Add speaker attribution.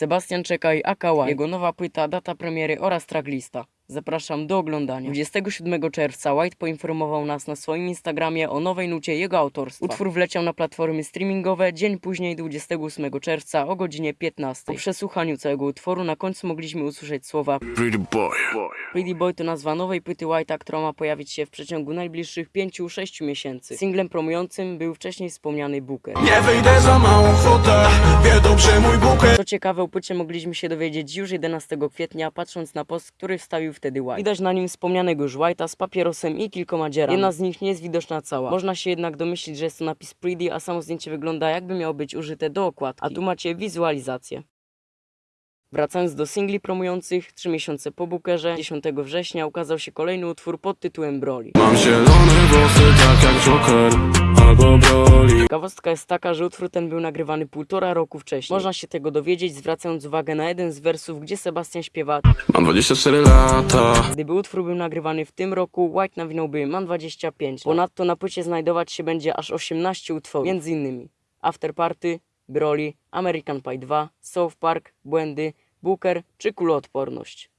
Speaker 1: Sebastian Czekaj, aka White. Jego nowa płyta, data premiery oraz tracklista. Zapraszam do oglądania. 27 czerwca White poinformował nas na swoim Instagramie o nowej nucie jego autorstwa. Utwór wleciał na platformy streamingowe dzień później 28 czerwca o godzinie 15. Po przesłuchaniu całego utworu na końcu mogliśmy usłyszeć słowa
Speaker 2: Pretty boy.
Speaker 1: Pretty Boy to nazwa nowej płyty White'a, która ma pojawić się w przeciągu najbliższych 5-6 miesięcy. Singlem promującym był wcześniej wspomniany Booker.
Speaker 3: Nie wyjdę za małą kwotę Wie dobrze mój bukiet
Speaker 1: Co ciekawe, o płycie mogliśmy się dowiedzieć już 11 kwietnia, patrząc na post, który wstawił wtedy White. Widać na nim wspomnianego już White'a z papierosem i kilkoma dzierami. Jedna z nich nie jest widoczna cała. Można się jednak domyślić, że jest to napis Pretty, a samo zdjęcie wygląda jakby miało być użyte do okładki. A tu macie wizualizację. Wracając do singli promujących, 3 miesiące po Bookerze, 10 września ukazał się kolejny utwór pod tytułem Broly.
Speaker 3: Mam zielone włosy tak jak Joker Albo Broly
Speaker 1: Ciekawostka jest taka, że utwór ten był nagrywany półtora roku wcześniej. Można się tego dowiedzieć, zwracając uwagę na jeden z wersów, gdzie Sebastian śpiewa
Speaker 3: Mam 24 lata
Speaker 1: Gdyby utwór był nagrywany w tym roku, White nawinąłby Mam 25. Ponadto na płycie znajdować się będzie aż 18 utworów, między innymi After Party, Broly, American Pie 2, South Park, Błędy, Booker czy Kuloodporność.